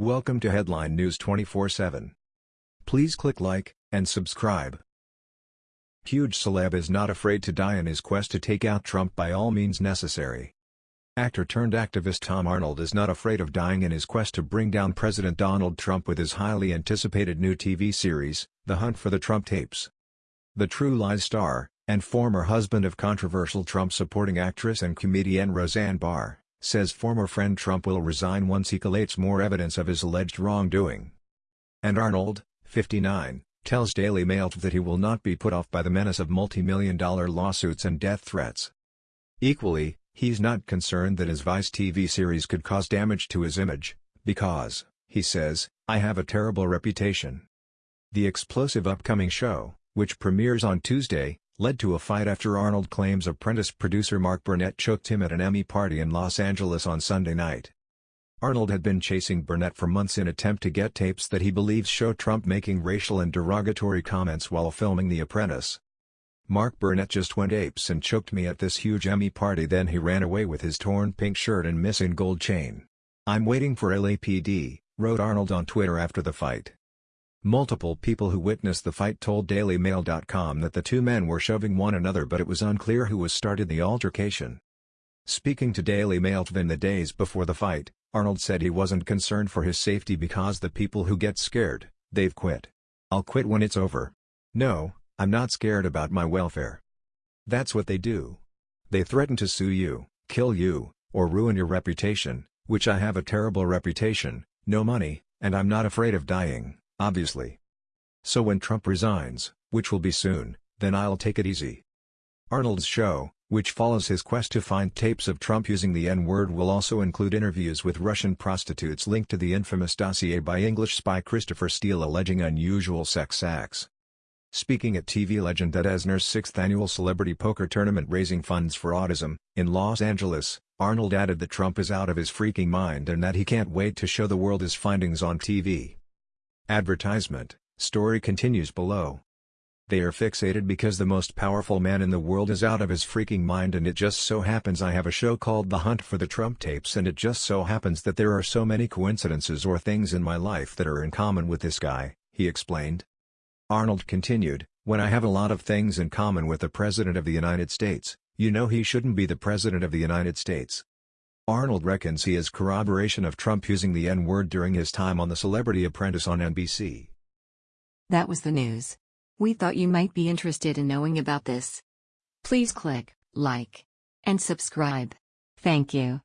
Welcome to Headline News 24/7. Please click like and subscribe. Huge celeb is not afraid to die in his quest to take out Trump by all means necessary. Actor turned activist Tom Arnold is not afraid of dying in his quest to bring down President Donald Trump with his highly anticipated new TV series, The Hunt for the Trump Tapes. The True Lies star, and former husband of controversial Trump-supporting actress and comedian Roseanne Barr, says former friend Trump will resign once he collates more evidence of his alleged wrongdoing. And Arnold, 59, tells Daily Mail that he will not be put off by the menace of multi-million dollar lawsuits and death threats. Equally, he's not concerned that his Vice TV series could cause damage to his image, because, he says, I have a terrible reputation. The explosive upcoming show, which premieres on Tuesday, led to a fight after Arnold claims apprentice producer Mark Burnett choked him at an Emmy party in Los Angeles on Sunday night. Arnold had been chasing Burnett for months in attempt to get tapes that he believes show Trump making racial and derogatory comments while filming The Apprentice. Mark Burnett just went apes and choked me at this huge Emmy party then he ran away with his torn pink shirt and missing gold chain. I'm waiting for LAPD, wrote Arnold on Twitter after the fight. Multiple people who witnessed the fight told DailyMail.com that the two men were shoving one another but it was unclear who was started the altercation. Speaking to Daily Mail in the days before the fight, Arnold said he wasn't concerned for his safety because the people who get scared, they've quit. I'll quit when it's over. No, I'm not scared about my welfare. That's what they do. They threaten to sue you, kill you, or ruin your reputation, which I have a terrible reputation, no money, and I'm not afraid of dying, obviously. So when Trump resigns, which will be soon, then I'll take it easy. Arnold's show, which follows his quest to find tapes of Trump using the N-word will also include interviews with Russian prostitutes linked to the infamous dossier by English spy Christopher Steele alleging unusual sex acts. Speaking at TV legend Ed Asner's sixth annual celebrity poker tournament raising funds for autism, in Los Angeles, Arnold added that Trump is out of his freaking mind and that he can't wait to show the world his findings on TV. Advertisement, story continues below. They are fixated because the most powerful man in the world is out of his freaking mind and it just so happens I have a show called The Hunt for the Trump Tapes and it just so happens that there are so many coincidences or things in my life that are in common with this guy, he explained. Arnold continued, when I have a lot of things in common with the President of the United States, you know he shouldn't be the President of the United States. Arnold reckons he is corroboration of Trump using the N-word during his time on The Celebrity Apprentice on NBC. That was the news. We thought you might be interested in knowing about this. Please click like and subscribe. Thank you.